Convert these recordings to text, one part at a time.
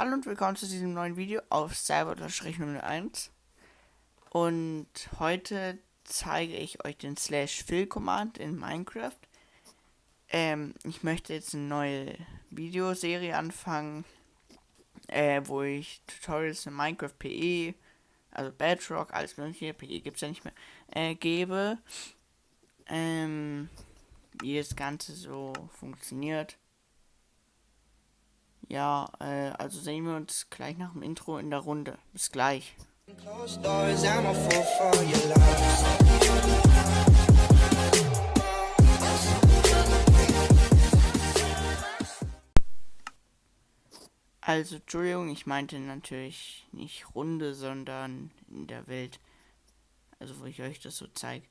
Hallo und willkommen zu diesem neuen Video auf Cyber-01 und heute zeige ich euch den Slash Fill Command in Minecraft. Ähm, ich möchte jetzt eine neue Videoserie anfangen, äh, wo ich Tutorials in Minecraft PE, also Bedrock, alles mögliche, PE gibt es ja nicht mehr, äh, gebe. Ähm, wie das Ganze so funktioniert. Ja, äh, also sehen wir uns gleich nach dem Intro in der Runde. Bis gleich. Also, Entschuldigung, ich meinte natürlich nicht Runde, sondern in der Welt. Also, wo ich euch das so zeige.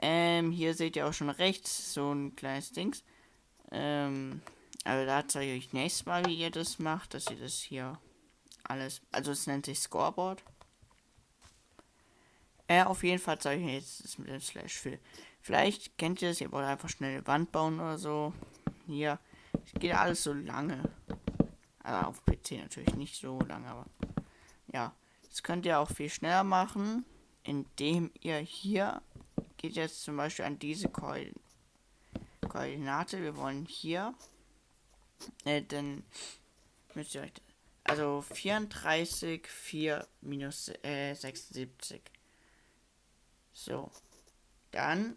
Ähm, hier seht ihr auch schon rechts so ein kleines Dings. Ähm, also da zeige ich euch nächstes Mal, wie ihr das macht, dass ihr das hier alles, also es nennt sich Scoreboard. Äh, auf jeden Fall zeige ich jetzt das mit dem Slash Fill. Vielleicht kennt ihr das, ihr wollt einfach schnell eine Wand bauen oder so. Hier, es geht alles so lange. Also auf PC natürlich nicht so lange, aber ja. Das könnt ihr auch viel schneller machen, indem ihr hier geht jetzt zum Beispiel an diese Koordinate. Wir wollen hier äh, dann müsst ihr euch. Also 34, 4 minus äh, 76. So. Dann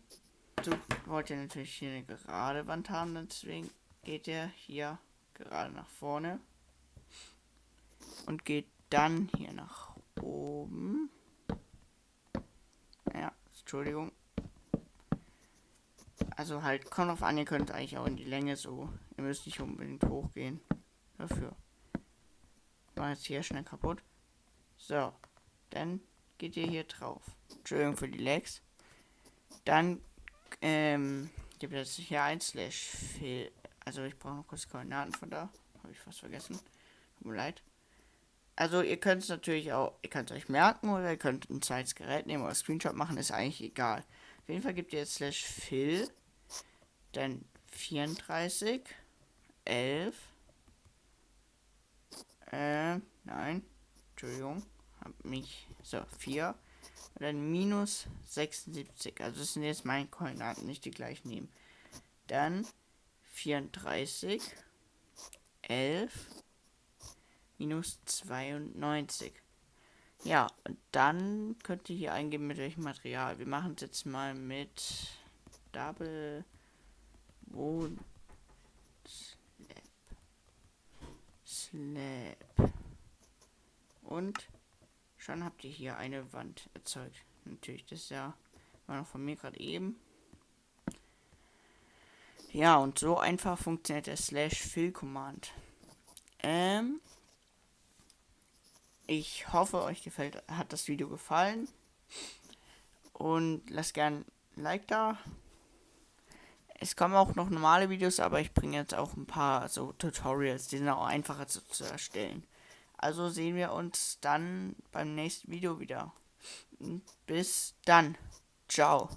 so, wollt ihr natürlich hier eine gerade Wand haben, deswegen geht ihr hier gerade nach vorne und geht dann hier nach oben. Ja, Entschuldigung. Also halt, kommt auf an, ihr könnt eigentlich auch in die Länge so. Ihr müsst nicht unbedingt hochgehen. Dafür. War jetzt hier schnell kaputt. So. Dann geht ihr hier drauf. Entschuldigung für die Lags. Dann ähm, gibt es hier ein Slash Fill. Also ich brauche noch kurz Koordinaten von da. Habe ich fast vergessen. Tut mir leid. Also ihr könnt es natürlich auch, ihr könnt es euch merken oder ihr könnt ein zweites Gerät nehmen oder Screenshot machen, ist eigentlich egal. Auf jeden Fall gibt ihr jetzt Slash Fill dann 34, 11, äh, nein, Entschuldigung, hab mich, so, 4, und dann minus 76, also das sind jetzt meine Koordinaten, nicht die gleich nehmen. Dann 34, 11, minus 92. Ja, und dann könnt ihr hier eingeben mit welchem Material. Wir machen es jetzt mal mit Double Wohn Slap. Slap. Und schon habt ihr hier eine Wand erzeugt. Natürlich, das ja war noch von mir gerade eben. Ja, und so einfach funktioniert der Slash Fill Command. Ähm, ich hoffe, euch gefällt, hat das Video gefallen. Und lasst gern ein Like da. Es kommen auch noch normale Videos, aber ich bringe jetzt auch ein paar so Tutorials, die sind auch einfacher zu, zu erstellen. Also sehen wir uns dann beim nächsten Video wieder. Bis dann. Ciao.